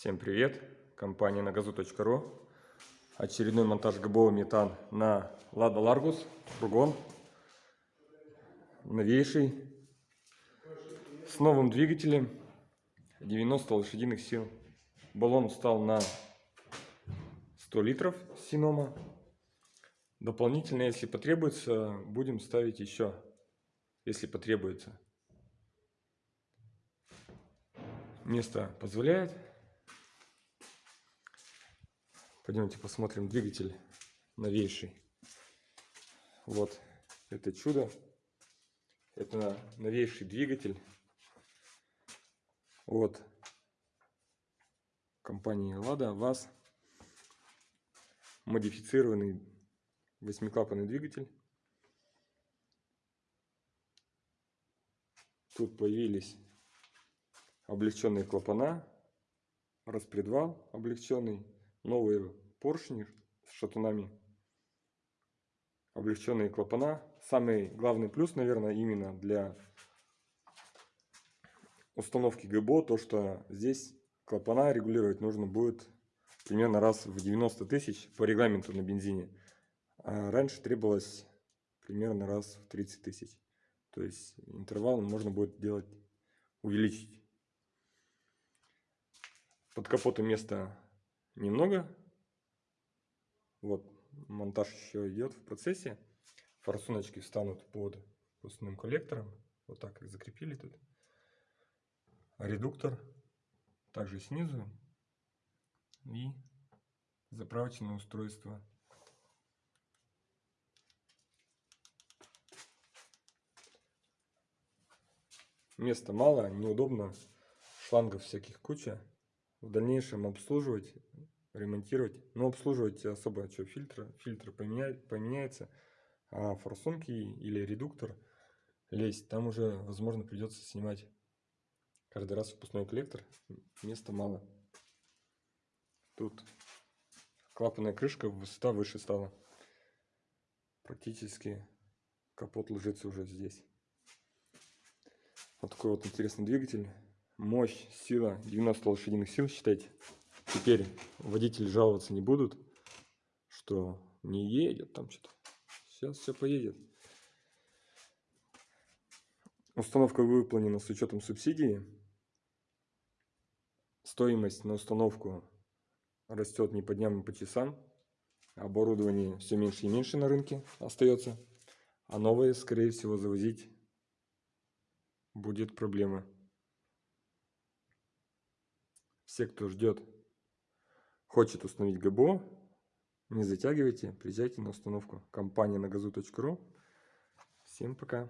Всем привет! Компания нагазу.ру Очередной монтаж ГБО метан на Лада Ларгус, фургон. Новейший. С новым двигателем. 90 лошадиных сил. Баллон стал на 100 литров Синома. Дополнительно, если потребуется, будем ставить еще, если потребуется. Место позволяет. Пойдемте посмотрим двигатель новейший. Вот это чудо. Это новейший двигатель от компании Lada ВАЗ. Модифицированный восьмиклапанный двигатель. Тут появились облегченные клапана, распредвал облегченный, новые поршни с шатунами, облегченные клапана. Самый главный плюс, наверное, именно для установки ГБО, то что здесь клапана регулировать нужно будет примерно раз в 90 тысяч по регламенту на бензине. А раньше требовалось примерно раз в 30 тысяч. То есть интервал можно будет делать, увеличить. Под капотом места немного. Вот монтаж еще идет в процессе. Форсуночки встанут под пустным коллектором. Вот так их закрепили тут. Редуктор также снизу. И заправочное устройство. Места мало, неудобно. Шлангов всяких куча в дальнейшем обслуживать, ремонтировать. Но обслуживать особо что, фильтр, фильтр поменяет, поменяется, а форсунки или редуктор лезть, там уже, возможно, придется снимать каждый раз выпускной коллектор, места мало. Тут клапанная крышка высота выше стала. Практически капот ложится уже здесь. Вот такой вот интересный двигатель мощь, сила 90 лошадиных сил, считайте. Теперь водители жаловаться не будут, что не едет там что-то. Сейчас все поедет. Установка выполнена с учетом субсидии. Стоимость на установку растет не по дням, а по часам. Оборудование все меньше и меньше на рынке остается. А новое, скорее всего, завозить будет проблема. Все, кто ждет, хочет установить ГБО, не затягивайте, приезжайте на установку. Компания на газу.ру. Всем пока.